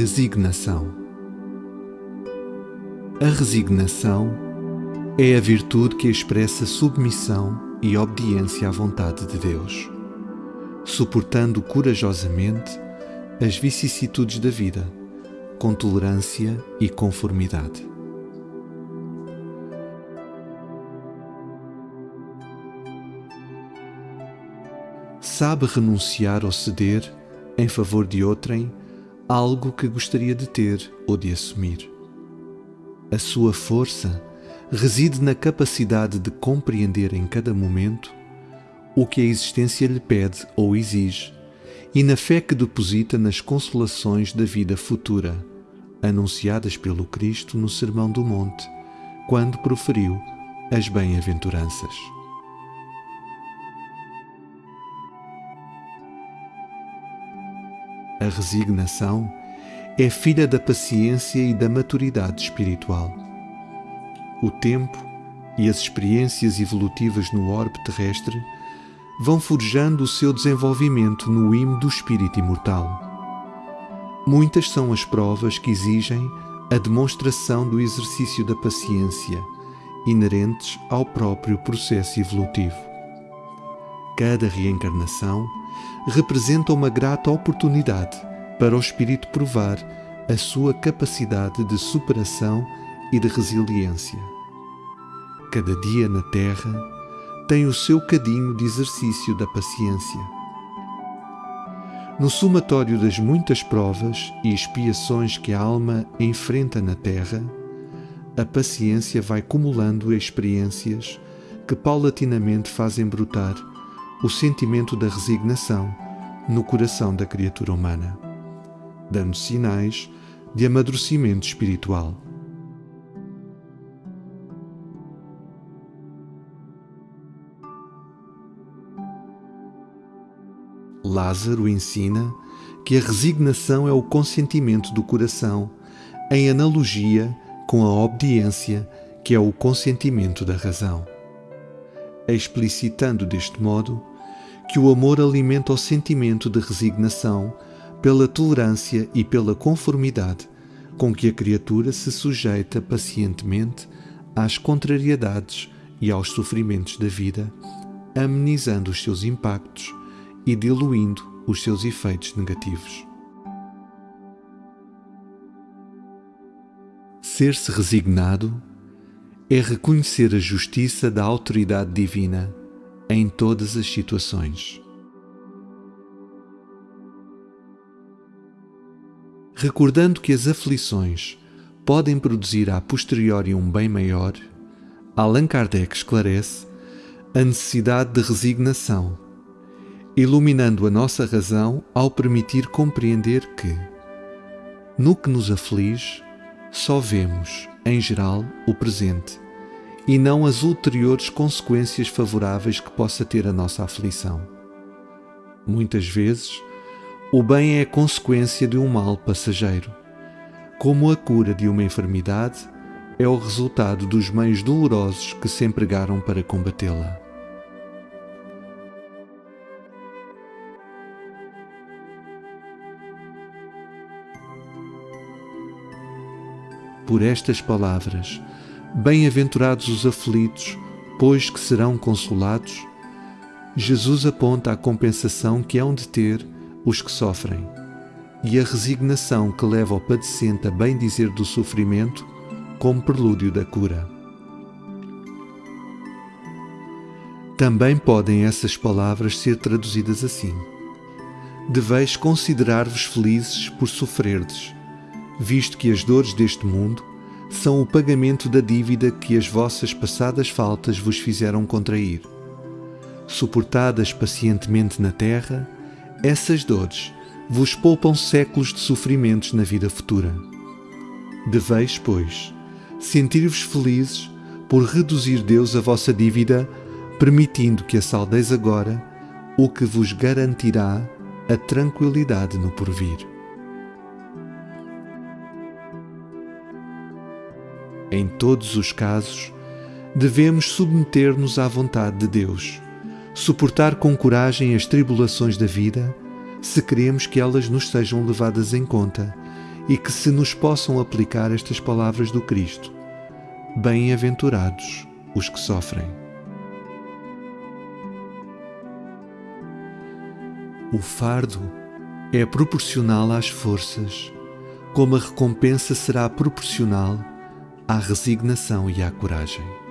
Resignação. A resignação é a virtude que expressa submissão e obediência à vontade de Deus, suportando corajosamente as vicissitudes da vida, com tolerância e conformidade. Sabe renunciar ou ceder em favor de outrem algo que gostaria de ter ou de assumir. A sua força reside na capacidade de compreender em cada momento o que a existência lhe pede ou exige e na fé que deposita nas consolações da vida futura, anunciadas pelo Cristo no Sermão do Monte, quando proferiu as bem-aventuranças. A resignação é filha da paciência e da maturidade espiritual. O tempo e as experiências evolutivas no orbe terrestre vão forjando o seu desenvolvimento no imo do espírito imortal. Muitas são as provas que exigem a demonstração do exercício da paciência, inerentes ao próprio processo evolutivo. Cada reencarnação representa uma grata oportunidade para o espírito provar a sua capacidade de superação e de resiliência. Cada dia na Terra tem o seu cadinho de exercício da paciência. No somatório das muitas provas e expiações que a alma enfrenta na Terra, a paciência vai acumulando experiências que paulatinamente fazem brotar o sentimento da resignação no coração da criatura humana, dando sinais de amadurecimento espiritual. Lázaro ensina que a resignação é o consentimento do coração, em analogia com a obediência, que é o consentimento da razão. Explicitando deste modo que o amor alimenta o sentimento de resignação pela tolerância e pela conformidade com que a criatura se sujeita pacientemente às contrariedades e aos sofrimentos da vida, amenizando os seus impactos e diluindo os seus efeitos negativos. Ser-se resignado é reconhecer a justiça da autoridade divina em todas as situações. Recordando que as aflições podem produzir a posteriori um bem maior, Allan Kardec esclarece a necessidade de resignação, iluminando a nossa razão ao permitir compreender que, no que nos aflige, só vemos, em geral, o presente e não as ulteriores consequências favoráveis que possa ter a nossa aflição. Muitas vezes, o bem é a consequência de um mal passageiro, como a cura de uma enfermidade é o resultado dos meios dolorosos que se empregaram para combatê-la. Por estas palavras, Bem-aventurados os aflitos, pois que serão consolados. Jesus aponta a compensação que hão de ter os que sofrem e a resignação que leva ao padecente a bem dizer do sofrimento como prelúdio da cura. Também podem essas palavras ser traduzidas assim: Deveis considerar-vos felizes por sofrerdes, visto que as dores deste mundo são o pagamento da dívida que as vossas passadas faltas vos fizeram contrair. Suportadas pacientemente na terra, essas dores vos poupam séculos de sofrimentos na vida futura. Deveis, pois, sentir-vos felizes por reduzir Deus a vossa dívida, permitindo que a saldeis agora, o que vos garantirá a tranquilidade no porvir. Em todos os casos, devemos submeter-nos à vontade de Deus, suportar com coragem as tribulações da vida, se queremos que elas nos sejam levadas em conta e que se nos possam aplicar estas palavras do Cristo. Bem-aventurados os que sofrem. O fardo é proporcional às forças, como a recompensa será proporcional à resignação e à coragem.